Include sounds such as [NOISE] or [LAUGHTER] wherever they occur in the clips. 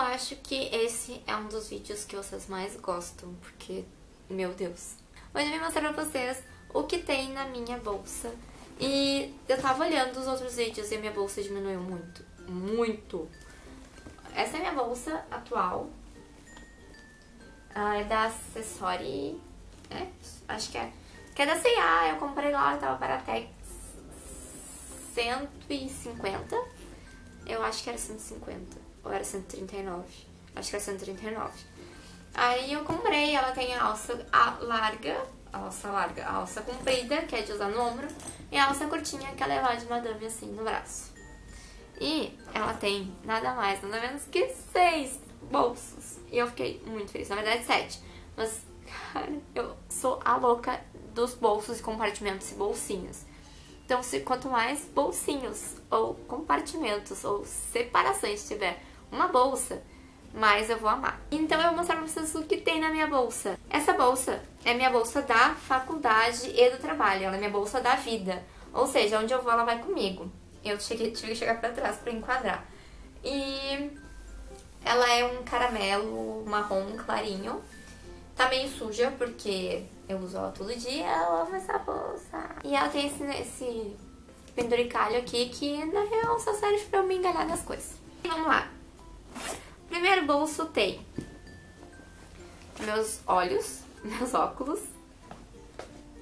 acho que esse é um dos vídeos que vocês mais gostam, porque, meu Deus. Hoje eu vim mostrar pra vocês o que tem na minha bolsa. E eu tava olhando os outros vídeos e a minha bolsa diminuiu muito, muito. Essa é a minha bolsa atual. Ah, é da Accessory, é? Acho que é. Que é da C&A, eu comprei lá, tava para até 150. Eu acho que era 150, ou era 139. Acho que era 139. Aí eu comprei, ela tem a alça larga, a alça larga, a alça comprida, que é de usar no ombro, e a alça curtinha, que é levar de madame assim no braço. E ela tem nada mais, nada menos que seis bolsos. E eu fiquei muito feliz, na verdade sete. Mas, cara, eu sou a louca dos bolsos e compartimentos e bolsinhos. Então, se quanto mais bolsinhos ou compartimentos ou separações tiver uma bolsa, mais eu vou amar. Então eu vou mostrar pra vocês o que tem na minha bolsa. Essa bolsa é minha bolsa da faculdade e do trabalho, ela é minha bolsa da vida. Ou seja, onde eu vou ela vai comigo. Eu tive que chegar pra trás pra enquadrar. E ela é um caramelo marrom clarinho. Tá meio suja porque eu uso ela todo dia, eu amo essa bolsa. E ela tem esse, esse penduricalho aqui que na real só serve pra eu me enganar nas coisas. Vamos lá. Primeiro bolso tem meus olhos, [LAUGHS] meus óculos,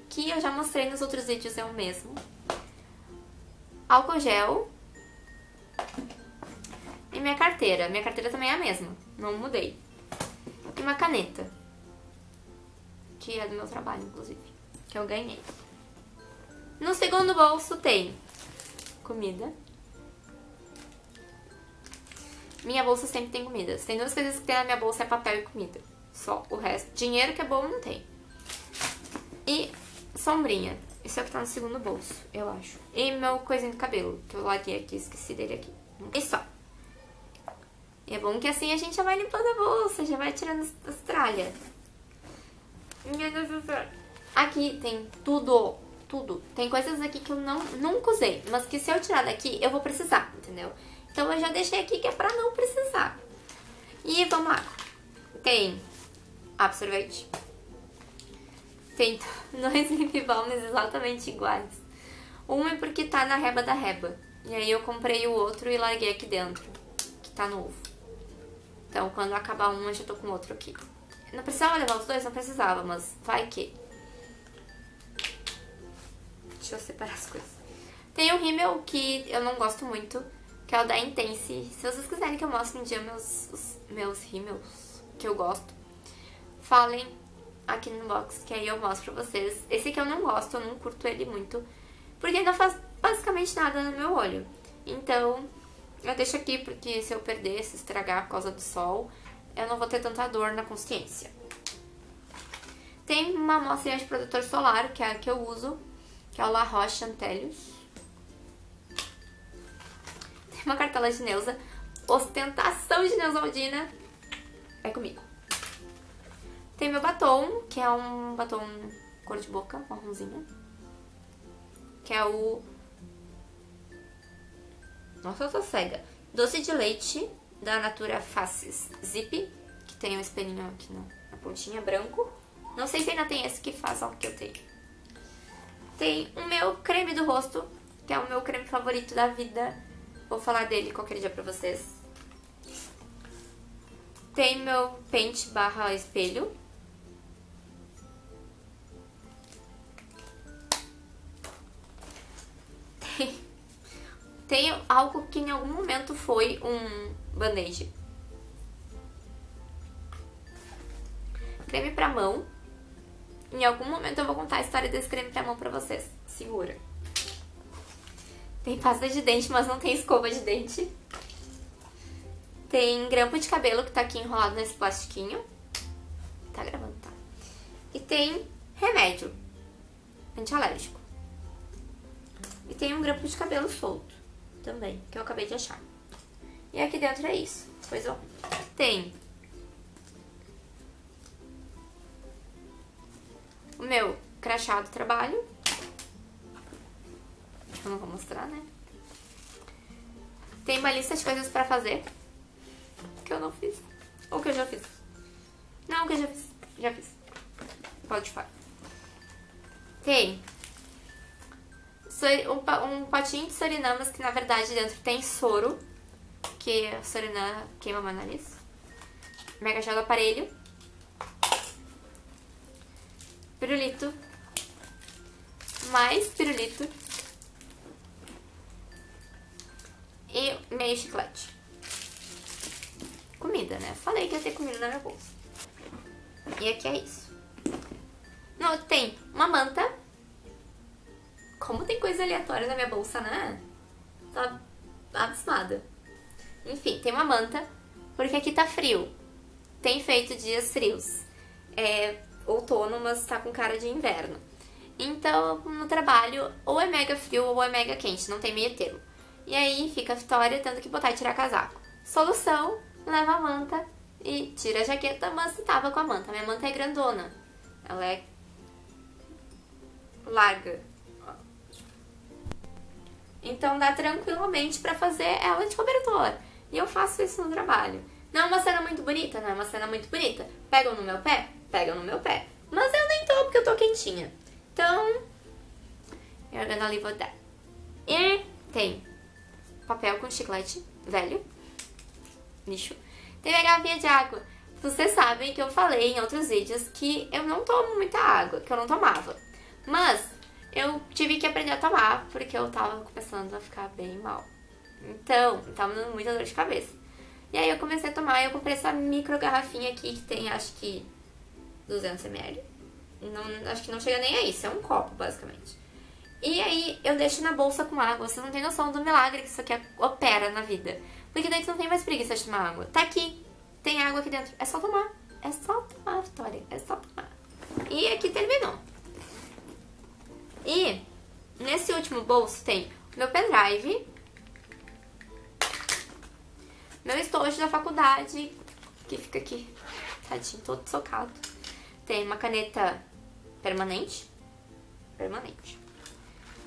que eu já mostrei nos outros vídeos, é o mesmo. Álcool gel. E minha carteira. Minha carteira também é a mesma, não mudei. E uma caneta. Que é do meu trabalho, inclusive. Que eu ganhei. No segundo bolso tem comida. Minha bolsa sempre tem comida. Tem duas coisas que tem na minha bolsa, é papel e comida. Só o resto. Dinheiro que é bom não tem. E sombrinha. Isso é o que tá no segundo bolso, eu acho. E meu coisinho de cabelo, que eu larguei aqui, esqueci dele aqui. E só. E é bom que assim a gente já vai limpando a bolsa, já vai tirando as tralhas. Aqui tem tudo, tudo. Tem coisas aqui que eu não, nunca usei, mas que se eu tirar daqui, eu vou precisar, entendeu? Então eu já deixei aqui que é pra não precisar. E vamos lá. Tem absorvente. Tem [LAUGHS] dois lip balms exatamente iguais. Um é porque tá na reba da reba. E aí eu comprei o outro e larguei aqui dentro, que tá novo. Então quando acabar um eu já tô com outro aqui. Não precisava levar os dois? Não precisava, mas vai que. Deixa eu separar as coisas. Tem o rímel que eu não gosto muito, que é o da Intense. Se vocês quiserem que eu mostre um dia meus, os, meus rímels que eu gosto, falem aqui no box, que aí eu mostro pra vocês. Esse aqui eu não gosto, eu não curto ele muito, porque não faz basicamente nada no meu olho. Então, eu deixo aqui porque se eu perder, se estragar por causa do sol, eu não vou ter tanta dor na consciência. Tem uma amostra de protetor solar, que é a que eu uso, que é o La Roche Antelius uma cartela de Neuza. Ostentação de Neusaldina é comigo. Tem meu batom, que é um batom cor de boca, marronzinha. Que é o... Nossa, eu tô cega. Doce de leite da Natura Faces Zip, que tem um espelhinho aqui na, na pontinha, branco. Não sei se ainda tem esse que faz o que eu tenho. Tem o meu creme do rosto, que é o meu creme favorito da vida, Vou falar dele qualquer dia pra vocês. Tem meu pente barra espelho. Tem, tem algo que em algum momento foi um band-aid. Creme pra mão. Em algum momento eu vou contar a história desse creme pra mão pra vocês. Segura. Tem pasta de dente, mas não tem escova de dente. Tem grampo de cabelo que tá aqui enrolado nesse plastiquinho. Tá gravando, tá? E tem remédio antialérgico. E tem um grampo de cabelo solto também, que eu acabei de achar. E aqui dentro é isso. Pois ó, tem o meu crachá do trabalho, eu não vou mostrar, né? Tem uma lista de coisas pra fazer. que eu não fiz. Ou que eu já fiz. Não, que eu já fiz. Já fiz. Pode falar. Tem um potinho de sorinamas que na verdade dentro tem soro, que a sorinã queima meu nariz. Mega gel do aparelho. Pirulito. Mais pirulito. Meio chiclete. Comida, né? Falei que ia ter comida na minha bolsa. E aqui é isso. Não, tem uma manta como tem coisa aleatória na minha bolsa, né? Tá abismada. Enfim, tem uma manta, porque aqui tá frio. Tem feito dias frios. É outono, mas tá com cara de inverno. Então, no trabalho, ou é mega frio ou é mega quente, não tem meio termo. E aí fica a Vitória tendo que botar e tirar casaco. Solução, leva a manta e tira a jaqueta, mas tava com a manta. Minha manta é grandona. Ela é larga. Então dá tranquilamente pra fazer ela de cobertor. E eu faço isso no trabalho. Não é uma cena muito bonita, não é uma cena muito bonita. Pegam no meu pé? Pegam no meu pé. Mas eu nem tô porque eu tô quentinha. Então, you're gonna live with that. E tem papel com chiclete velho, lixo. Tem a garrafinha de água. Vocês sabem que eu falei em outros vídeos que eu não tomo muita água, que eu não tomava. Mas eu tive que aprender a tomar, porque eu tava começando a ficar bem mal. Então, tava dando muita dor de cabeça. E aí eu comecei a tomar, e eu comprei essa micro garrafinha aqui, que tem, acho que, 200ml. Não, acho que não chega nem a isso, é um copo, basicamente. E aí eu deixo na bolsa com água, vocês não têm noção do milagre que isso aqui opera na vida. Porque daí tu não tem mais preguiça de tomar água. Tá aqui, tem água aqui dentro, é só tomar. É só tomar, Vitória, é só tomar. E aqui terminou. E nesse último bolso tem meu pendrive, meu estojo da faculdade, que fica aqui, tadinho, todo socado. Tem uma caneta permanente, permanente.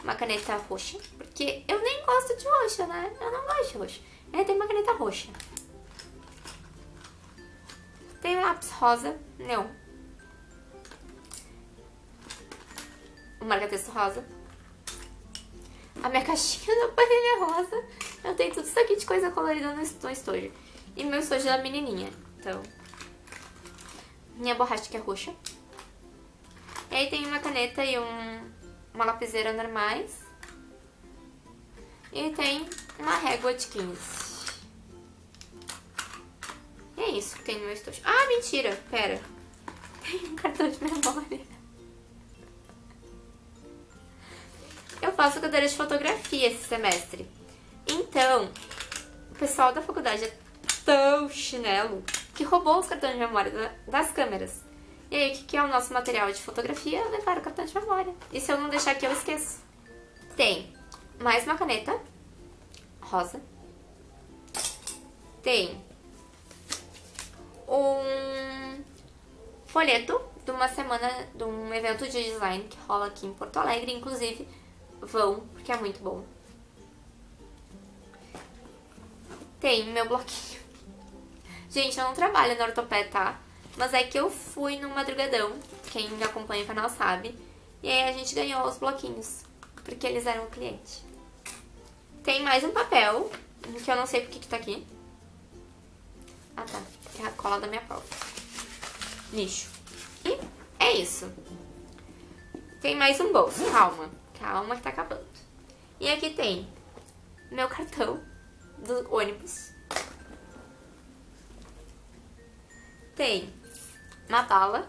Uma caneta roxa, porque eu nem gosto de roxa, né? Eu não gosto de roxa. É, tem uma caneta roxa. Tem lápis rosa, neon. o marca-texto rosa. A minha [LAUGHS] caixinha da panela rosa. Eu tenho tudo isso aqui de coisa colorida no estojo. E meu estojo é da menininha. Então, minha borracha que é roxa. E aí tem uma caneta e um, uma lapiseira normais. E tem uma régua de 15. E é isso que tem no meu estojo. Ah, mentira! Pera. Tem um cartão de memória. Eu faço cadeira de fotografia esse semestre. Então, o pessoal da faculdade é tão chinelo que roubou os cartões de memória das câmeras. E aí, o que é o nosso material de fotografia? Levar o cartão de memória. E se eu não deixar aqui, eu esqueço. Tem mais uma caneta rosa. Tem um folheto de uma semana, de um evento de design que rola aqui em Porto Alegre, inclusive vão, porque é muito bom. Tem meu bloquinho. Gente, eu não trabalho no ortopé, tá? Mas é que eu fui no madrugadão, quem me acompanha o canal sabe. E aí a gente ganhou os bloquinhos, porque eles eram cliente. Tem mais um papel, que eu não sei porque que tá aqui. Ah tá, é a cola da minha prova. Lixo. E é isso. Tem mais um bolso, calma. Calma que tá acabando. E aqui tem meu cartão do ônibus. Tem uma bala.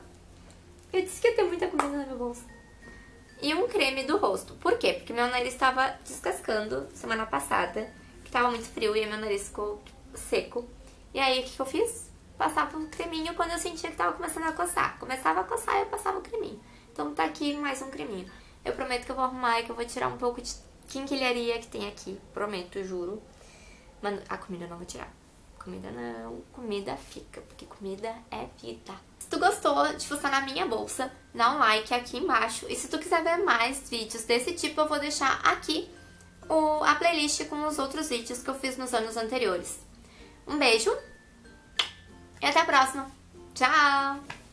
Eu disse que ia ter muita comida na minha bolsa. E um creme do rosto. Por quê? Porque meu nariz estava descascando semana passada. Que tava muito frio e meu nariz ficou seco. E aí, o que, que eu fiz? Passava um creminho quando eu sentia que tava começando a coçar. Começava a coçar, eu passava o creminho. Então tá aqui mais um creminho. Eu prometo que eu vou arrumar e que eu vou tirar um pouco de quinquilharia que tem aqui. Prometo, juro. Mas a comida eu não vou tirar. Comida não, comida fica, porque comida é vida. Se tu gostou de fuçar na minha bolsa, dá um like aqui embaixo. E se tu quiser ver mais vídeos desse tipo, eu vou deixar aqui o, a playlist com os outros vídeos que eu fiz nos anos anteriores. Um beijo e até a próxima. Tchau!